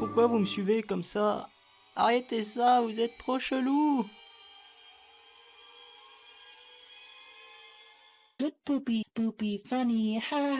Pourquoi vous me suivez comme ça? Arrêtez ça, vous êtes trop chelou! Good poopy, poopy, funny, ha